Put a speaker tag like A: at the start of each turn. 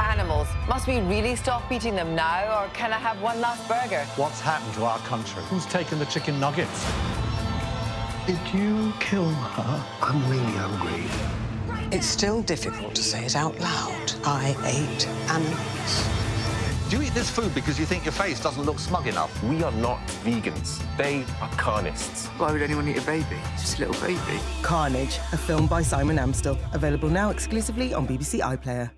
A: animals. Must we really stop eating them now, or can I have one last burger?
B: What's happened to our country?
C: Who's taken the chicken nuggets?
B: Did you kill her?
D: I'm really hungry.
E: It's still difficult to say it out loud. I ate animals.
F: Do you eat this food because you think your face doesn't look smug enough?
G: We are not vegans. They are carnists.
H: Why would anyone eat a baby? It's just a little baby.
I: Carnage, a film by Simon Amstell. Available now exclusively on BBC iPlayer.